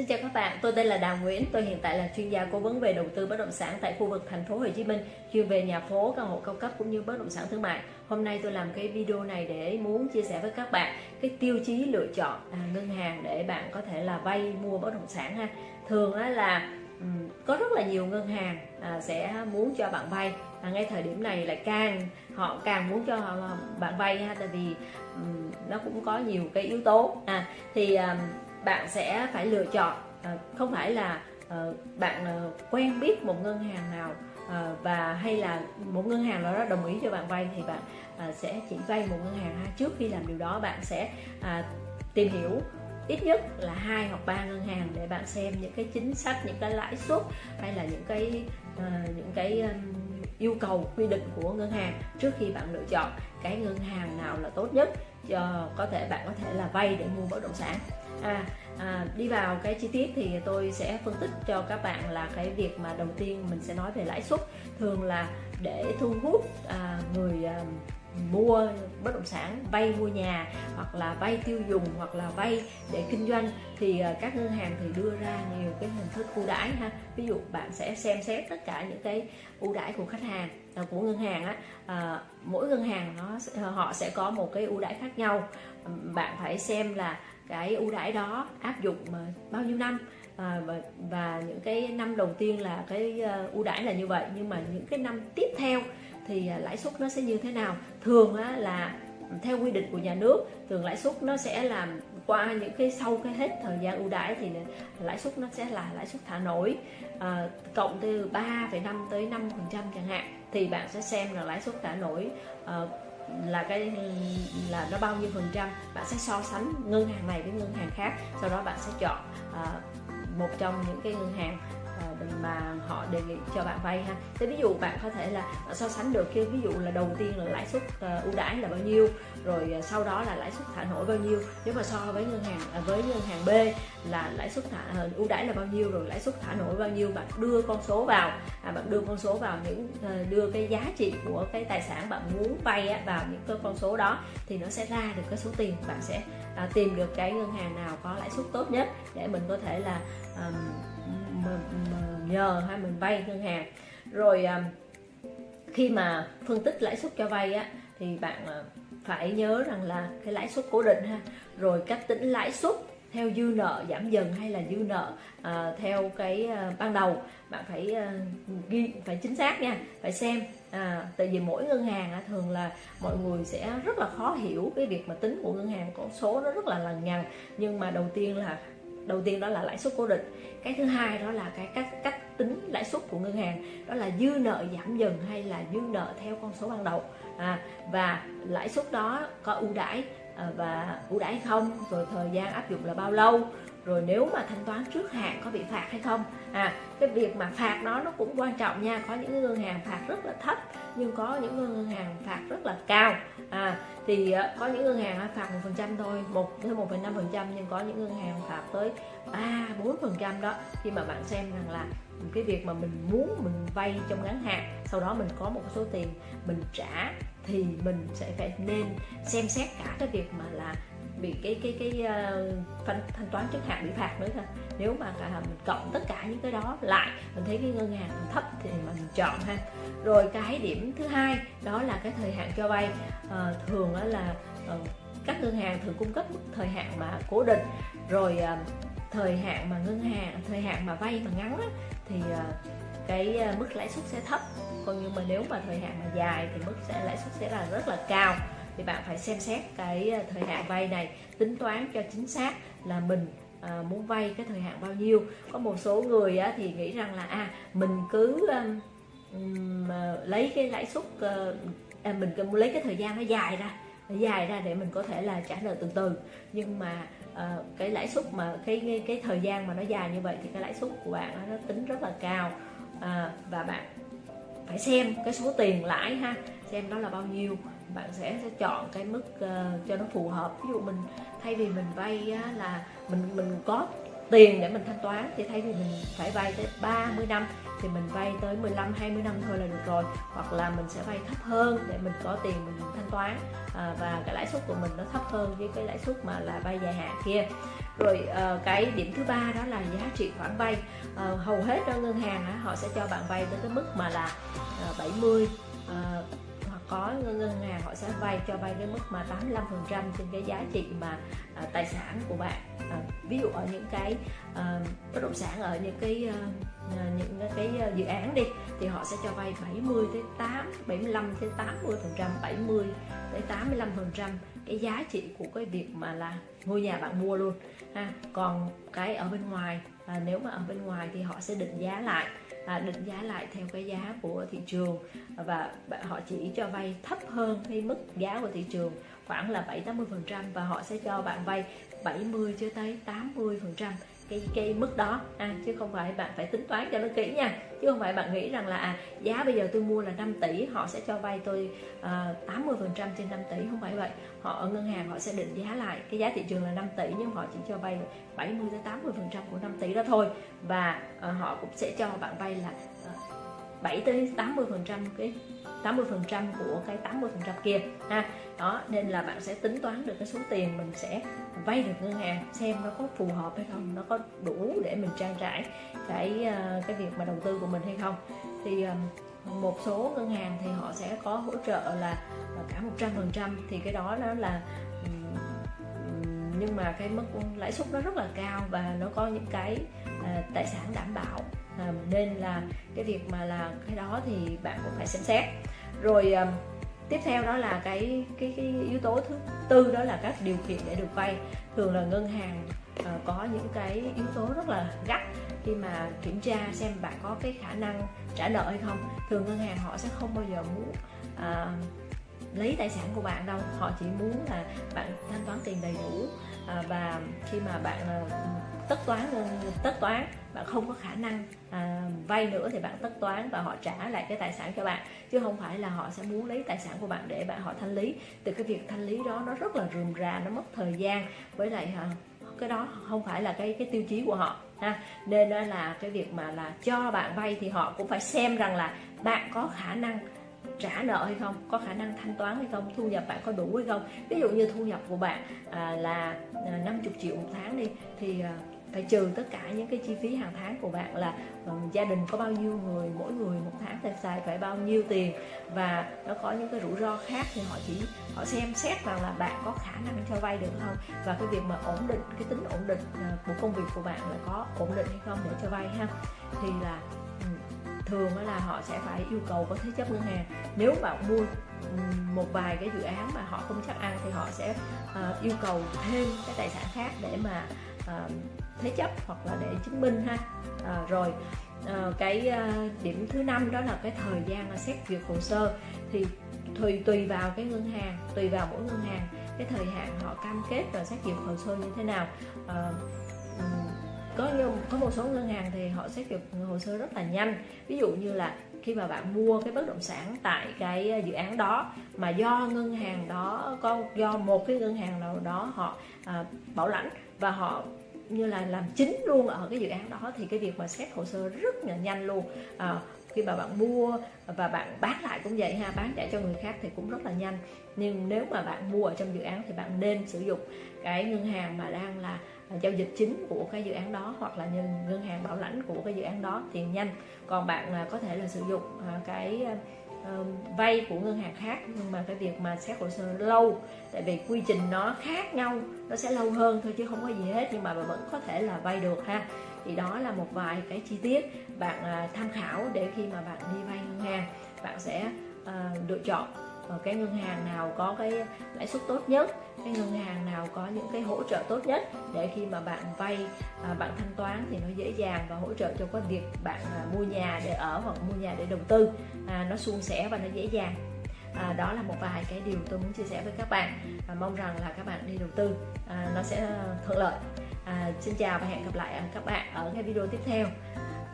Xin chào các bạn, tôi tên là Đào Nguyễn, tôi hiện tại là chuyên gia cố vấn về đầu tư bất động sản tại khu vực thành phố Hồ Chí Minh, chuyên về nhà phố, căn hộ cao cấp cũng như bất động sản thương mại. Hôm nay tôi làm cái video này để muốn chia sẻ với các bạn cái tiêu chí lựa chọn à, ngân hàng để bạn có thể là vay mua bất động sản ha. Thường là có rất là nhiều ngân hàng à, sẽ muốn cho bạn vay à, ngay thời điểm này lại càng họ càng muốn cho họ, bạn vay ha tại vì um, nó cũng có nhiều cái yếu tố à thì um, bạn sẽ phải lựa chọn. Ờ, không phải là ờ, bạn ờ, quen biết một ngân hàng nào và hay là một ngân hàng nào đó đồng ý cho bạn vay thì bạn sẽ chỉ vay một ngân hàng trước khi làm điều đó. Bạn sẽ à, tìm hiểu ít nhất là hai hoặc ba ngân hàng để bạn xem những cái chính sách, những cái lãi suất hay là những cái những cái yêu cầu quy định của ngân hàng trước khi bạn lựa chọn cái ngân hàng nào là tốt nhất cho có thể bạn có thể là vay để mua bất động sản. À, à, đi vào cái chi tiết thì tôi sẽ phân tích cho các bạn là cái việc mà đầu tiên mình sẽ nói về lãi suất thường là để thu hút à, người à, mua bất động sản vay mua nhà hoặc là vay tiêu dùng hoặc là vay để kinh doanh thì ờ, các ngân hàng thì đưa ra nhiều cái hình thức ưu đãi ha. Ví dụ bạn sẽ xem xét tất cả những cái ưu đãi của khách hàng ờ, của ngân hàng á à, mỗi ngân hàng nó họ sẽ có một cái ưu đãi khác nhau. Bạn phải xem là cái ưu đãi đó áp dụng bao nhiêu năm à, và, và những cái năm đầu tiên là cái ờ, ưu đãi là như vậy. Nhưng mà những cái năm tiếp theo thì ờ, lãi suất nó sẽ như thế nào? Thường á, là theo quy định của nhà nước thường lãi suất nó sẽ làm qua những cái sau cái hết thời gian ưu đãi thì lãi suất nó sẽ là lãi suất thả nổi à, cộng từ 3,5 tới 5 phần trăm chẳng hạn. Thì bạn sẽ xem là lãi suất thả nổi à, là cái là nó bao nhiêu phần trăm. Bạn sẽ so sánh ngân hàng này với ngân hàng khác sau đó bạn sẽ chọn uh, một trong những cái ngân hàng Ờ, mà họ đề nghị cho bạn vay ha. Thế ví dụ bạn có thể là so sánh được cái ví dụ là đầu tiên là lãi suất ờ, ưu đãi là bao nhiêu rồi ờ, sau đó là lãi suất thả nổi bao nhiêu. Nếu mà so với ngân hàng à, với ngân hàng B là lãi suất thả ưu đãi là bao nhiêu rồi lãi suất thả nổi bao nhiêu bạn đưa con số vào à, bạn đưa con số vào những đưa cái giá trị của cái tài sản bạn muốn vay á, vào những cái con số đó thì nó sẽ ra được cái số tiền. Bạn sẽ à, tìm được cái ngân hàng nào có lãi suất tốt nhất để mình có thể là um, nhờ hay mình vay ngân hàng. Rồi à, khi mà phân tích lãi suất cho vay á thì bạn à, phải nhớ rằng là cái lãi suất cố định ha. Rồi cách tính lãi suất theo dư nợ giảm dần hay là dư nợ à, theo cái à, ban đầu bạn phải à, ghi phải chính xác nha phải xem à, tại vì mỗi ngân hàng à, thường là mọi người sẽ rất là khó hiểu cái việc mà tính của ngân hàng con số nó rất là lằng nhằng nhưng mà đầu tiên là đầu tiên đó là lãi suất cố định. Cái thứ hai đó là cái cách cách tính lãi suất của ngân hàng. Đó là dư nợ giảm dần hay là dư nợ theo con số ban đầu. À, và lãi suất đó có ưu đãi à, và ưu đãi không rồi thời gian áp dụng là bao lâu rồi nếu mà thanh toán trước hạn có bị phạt hay không. À cái việc mà phạt đó nó cũng quan trọng nha. Có những ngân hàng phạt rất là thấp nhưng có những ngân hàng phạt rất là cao. À thì ờ, có những ngân hàng phạt một phần trăm thôi một tới một năm phần trăm nhưng có những ngân hàng phạt tới ba bốn phần trăm đó. Khi mà bạn xem rằng là cái việc mà mình muốn mình vay trong ngắn hạn sau đó mình có một số tiền mình trả thì mình sẽ phải nên xem xét cả cái việc mà là bị cái cái cái uh, thanh, thanh toán trước hạn bị phạt nữa thôi. Nếu mà cả mình cộng tất cả những cái đó lại mình thấy cái ngân hàng thấp thì mình chọn ha rồi cái điểm thứ hai đó là cái thời hạn cho vay. À, thường đó là à, các ngân hàng thường cung cấp thời hạn mà cố định. Rồi à, thời hạn mà ngân hàng thời hạn mà vay mà ngắn á, thì à, cái mức lãi suất sẽ thấp. Còn nhưng mà nếu mà thời hạn mà dài thì mức sẽ lãi suất sẽ là rất là cao. Thì bạn phải xem xét cái thời hạn vay này tính toán cho chính xác là mình à, muốn vay cái thời hạn bao nhiêu. Có một số người á, thì nghĩ rằng là à mình cứ um, lấy cái lãi suất ờ, à, mình lấy cái thời gian nó dài ra dài ra để mình có thể là trả nợ từ từ. Nhưng mà ờ, cái lãi suất mà cái, cái cái thời gian mà nó dài như vậy thì cái lãi suất của bạn nó tính rất là cao. À, và bạn phải xem cái số tiền lãi ha xem đó là bao nhiêu. Bạn sẽ, sẽ chọn cái mức uh, cho nó phù hợp. Ví dụ mình thay vì mình vay là mình mình có tiền để mình thanh toán thì thay vì mình phải vay tới 30 năm thì mình vay tới 15 20 năm thôi là được rồi. Hoặc là mình sẽ vay thấp hơn để mình có tiền mình thanh toán. À, và cái lãi suất của mình nó thấp hơn với cái lãi suất mà là vay dài hạn kia. Rồi à, cái điểm thứ ba đó là giá trị khoản vay. À, hầu hết ở ngân hàng á, họ sẽ cho bạn vay tới cái mức mà là à, 70 à, có ngân hàng họ sẽ vay cho vay cái mức mà 85% trên cái giá trị mà uh, tài sản của bạn. Uh, ví dụ ở những cái uh, bất động sản ở những cái uh, những cái dự án đi thì họ sẽ cho vay 70 tới 8 75 tới 80 phần trăm 70 tới 85 phần trăm cái giá trị của cái việc mà là ngôi nhà bạn mua luôn ha. Còn cái ở bên ngoài à, nếu mà ở bên ngoài thì họ sẽ định giá lại. à, À, định giá lại theo cái giá của thị trường. Và họ chỉ cho vay thấp hơn cái mức giá của thị trường, khoảng là 7 80 phần trăm, và họ sẽ cho bạn vay 70 cho tới 80 phần trăm cái cái mức đó. À, chứ không phải bạn phải tính toán cho nó kỹ nha. Chứ không phải bạn nghĩ rằng là à, giá bây giờ tôi mua là 5 tỷ họ sẽ cho vay tôi ờ, uh, 80 phần trăm trên 5 tỷ. Không phải vậy. Họ ở ngân hàng họ sẽ định giá lại. Cái giá thị trường là 5 tỷ nhưng họ chỉ cho vay 70 tới 80 phần trăm của 5 tỷ đó thôi. Và uh, họ cũng sẽ cho bạn vay là ờ, à, 7 tới 80 phần trăm cái 80 phần trăm của cái 80 phần trăm kia, ha. Đó, nên là bạn sẽ tính toán được cái số tiền mình sẽ vay được ngân hàng, xem nó có phù hợp hay không, nó có đủ để mình trang trải cái ờ, cái việc mà đầu tư của mình hay không. Thì ờ, một số ngân hàng thì họ sẽ có hỗ trợ là ờ, cả 100 phần trăm, thì cái đó nó là nhưng mà cái mức lãi suất nó rất là cao và nó có những cái à, tài sản đảm bảo. À, nên là cái việc mà là cái đó thì bạn cũng phải xem xét. Rồi à, tiếp theo đó là cái cái cái yếu tố thứ tư đó là các điều kiện để được vay. Thường là ngân hàng có những cái yếu tố rất là gắt khi mà kiểm tra xem bạn có cái khả năng trả nợ hay không. Thường ngân hàng họ sẽ không bao giờ muốn lấy tài sản của bạn đâu. Họ chỉ muốn là bạn thanh toán tiền đầy đủ. À, và khi mà bạn à, tất toán tất toán bạn không có khả năng à, vay nữa thì bạn tất toán và họ trả lại cái tài sản cho bạn. Chứ không phải là họ sẽ muốn lấy tài sản của bạn để bạn họ thanh lý. Từ cái việc thanh lý đó nó rất là rườm rà nó mất thời gian. Với lại à, cái đó không phải là cái cái tiêu chí của họ ha. Nên là cái việc mà là cho bạn vay thì họ cũng phải xem rằng là bạn có khả năng trả nợ hay không có khả năng thanh toán hay không thu nhập bạn có đủ hay không. Ví dụ như thu nhập của bạn à, là à, 50 triệu một tháng đi thì à, phải trừ tất cả những cái chi phí hàng tháng của bạn là um, gia đình có bao nhiêu người mỗi người một tháng phải xài phải bao nhiêu tiền. Và nó có những cái rủi ro khác thì họ chỉ họ xem xét rằng là bạn có khả năng cho vay được không. Và cái việc mà ổn định cái tính ổn định uh, của công việc của bạn là có ổn định hay không để cho vay ha. Thì là thường là họ sẽ phải yêu cầu có thế chấp ngân hàng. Nếu bạn mua một vài cái dự án mà họ không chắc ăn thì họ sẽ uh, yêu cầu thêm cái tài sản khác để mà uh, thế chấp hoặc là để chứng minh ha. Uh, rồi uh, cái uh, điểm thứ năm đó là cái thời gian xét duyệt hồ sơ. Thì tùy tùy vào cái ngân hàng tùy vào mỗi ngân hàng cái thời hạn họ cam kết và xét duyệt hồ sơ như thế nào. Uh, có có một số ngân hàng thì họ xét duyệt hồ sơ rất là nhanh. Ví dụ như là khi mà bạn mua cái bất động sản tại cái ờ, dự án đó mà do ngân hàng đó có do một cái ngân hàng nào đó họ à, bảo lãnh và họ như là làm chính luôn ở cái dự án đó thì cái việc mà xét hồ sơ rất là nhanh luôn. À, khi mà bạn mua và bạn bán lại cũng vậy ha bán trả cho người khác thì cũng rất là nhanh. Nhưng nếu mà bạn mua ở trong dự án thì bạn nên sử dụng cái ngân hàng mà đang là giao dịch chính của cái dự án đó hoặc là nhân ngân hàng bảo lãnh của cái dự án đó thì nhanh. Còn bạn à, có thể là sử dụng à, cái ờ, vay của ngân hàng khác, nhưng mà cái việc mà xét hồ sơ lâu, tại vì quy trình nó khác nhau, nó sẽ lâu hơn thôi chứ không có gì hết, nhưng mà bạn vẫn có thể là vay được ha. Thì đó là một vài cái chi tiết bạn à, tham khảo để khi mà bạn đi vay ngân hàng, bạn sẽ ờ, lựa chọn. Ờ, cái ngân hàng nào có cái lãi suất tốt nhất cái ngân hàng nào có những cái hỗ trợ tốt nhất để khi mà bạn vay à, bạn thanh toán thì nó dễ dàng và hỗ trợ cho cái việc bạn à, mua nhà để ở hoặc mua nhà để đầu tư. À, nó suôn sẻ và nó dễ dàng. À, đó là một vài cái điều tôi muốn chia sẻ với các bạn và mong rằng là các bạn đi đầu tư à, nó sẽ thuận lợi. À, xin chào và hẹn gặp lại các bạn ở cái video tiếp theo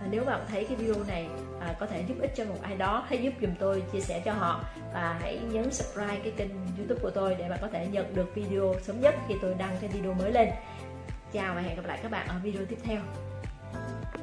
à, nếu bạn thấy cái video này à, có thể giúp ích cho một ai đó hãy giúp dùm tôi chia sẻ cho họ. Và hãy nhấn subscribe cái kênh youtube của tôi để bạn có thể nhận được video sớm nhất khi tôi đăng cái video mới lên. Chào và hẹn gặp lại các bạn ở video tiếp theo.